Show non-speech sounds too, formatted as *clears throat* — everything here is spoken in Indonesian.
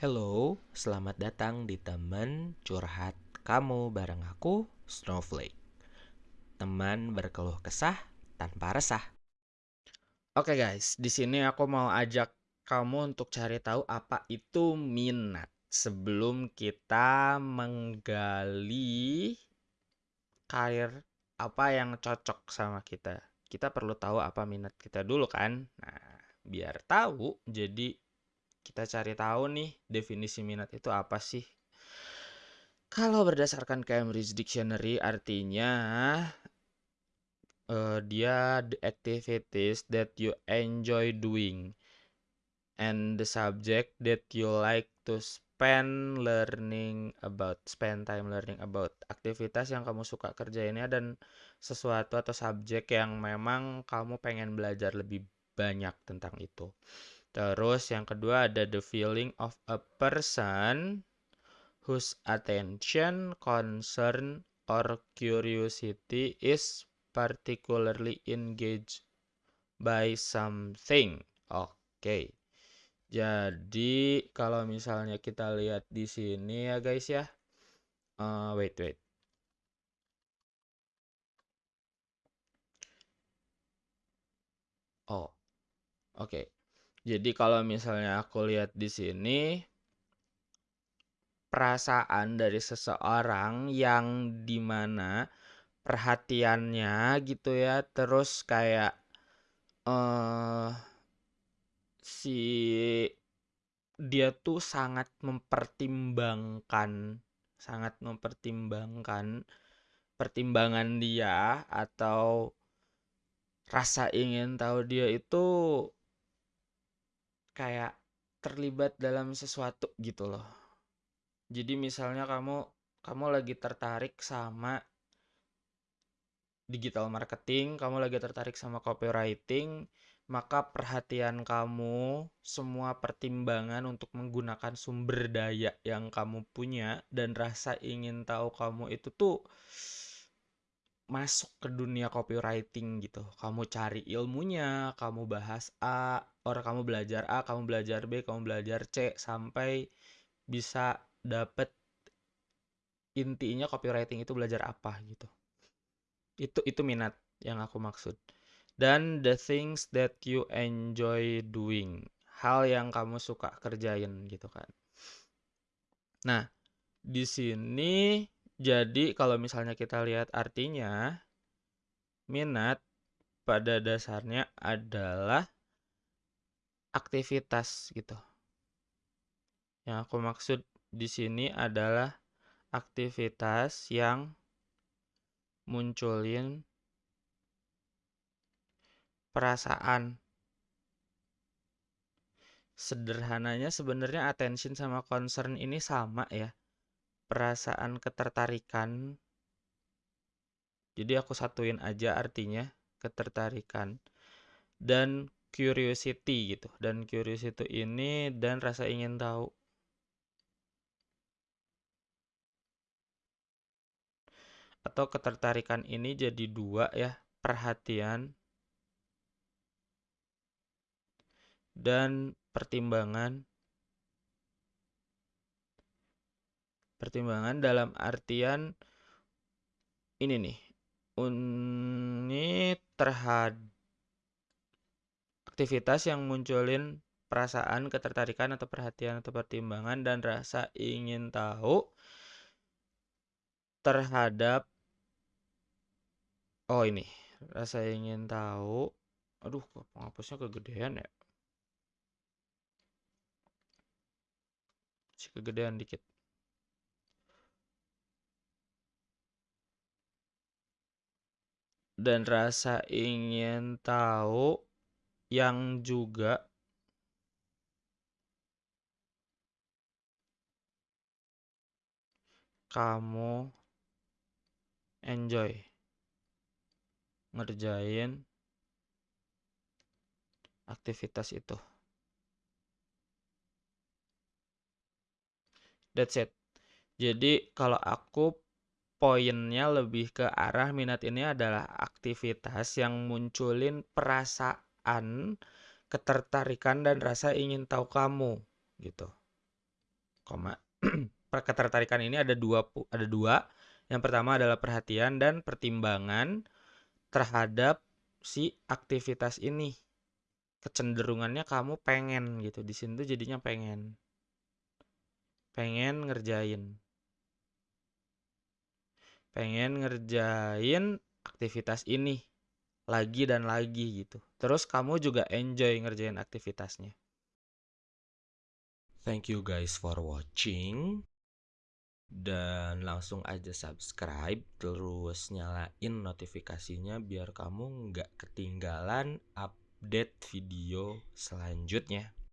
Hello, selamat datang di teman curhat kamu bareng aku, Snowflake. Teman berkeluh kesah tanpa resah. Oke guys, di sini aku mau ajak kamu untuk cari tahu apa itu minat sebelum kita menggali karir apa yang cocok sama kita. Kita perlu tahu apa minat kita dulu kan. Nah, biar tahu jadi kita cari tahu nih definisi minat itu apa sih. Kalau berdasarkan Cambridge Dictionary artinya uh, dia the activities that you enjoy doing and the subject that you like to spend learning about spend time learning about aktivitas yang kamu suka kerjainnya dan sesuatu atau subjek yang memang kamu pengen belajar lebih banyak tentang itu. Terus yang kedua ada the feeling of a person whose attention, concern, or curiosity is particularly engaged by something. Oke. Okay. Jadi kalau misalnya kita lihat di sini ya guys ya. Uh, wait wait. Oh. Oke. Okay. Jadi kalau misalnya aku lihat di sini perasaan dari seseorang yang di mana perhatiannya gitu ya terus kayak uh, si dia tuh sangat mempertimbangkan sangat mempertimbangkan pertimbangan dia atau rasa ingin tahu dia itu kayak terlibat dalam sesuatu gitu loh. Jadi misalnya kamu kamu lagi tertarik sama digital marketing, kamu lagi tertarik sama copywriting, maka perhatian kamu, semua pertimbangan untuk menggunakan sumber daya yang kamu punya dan rasa ingin tahu kamu itu tuh masuk ke dunia copywriting gitu. Kamu cari ilmunya, kamu bahas A, orang kamu belajar A, kamu belajar B, kamu belajar C sampai bisa dapet intinya copywriting itu belajar apa gitu. Itu itu minat yang aku maksud. Dan the things that you enjoy doing. Hal yang kamu suka kerjain gitu kan. Nah, di sini jadi kalau misalnya kita lihat artinya, minat pada dasarnya adalah aktivitas gitu. Yang aku maksud di sini adalah aktivitas yang munculin perasaan. Sederhananya sebenarnya attention sama concern ini sama ya perasaan ketertarikan. Jadi aku satuin aja artinya ketertarikan dan curiosity gitu. Dan curiosity ini dan rasa ingin tahu. Atau ketertarikan ini jadi dua ya perhatian dan pertimbangan pertimbangan dalam artian ini nih ini terhadap aktivitas yang munculin perasaan ketertarikan atau perhatian atau pertimbangan dan rasa ingin tahu terhadap oh ini rasa ingin tahu aduh kok penghapusnya kegedean ya? Si kegedean dikit dan rasa ingin tahu yang juga kamu enjoy ngerjain aktivitas itu. That's it. Jadi kalau aku poinnya lebih ke arah minat ini adalah aktivitas yang munculin perasaan, ketertarikan dan rasa ingin tahu kamu gitu. koma. *clears throat* Ketertarikan ini ada dua ada dua. Yang pertama adalah perhatian dan pertimbangan terhadap si aktivitas ini. Kecenderungannya kamu pengen gitu. Di sini tuh jadinya pengen. Pengen ngerjain. Pengen ngerjain aktivitas ini lagi dan lagi gitu. Terus kamu juga enjoy ngerjain aktivitasnya. Thank you guys for watching. Dan langsung aja subscribe terus nyalain notifikasinya biar kamu nggak ketinggalan update video selanjutnya.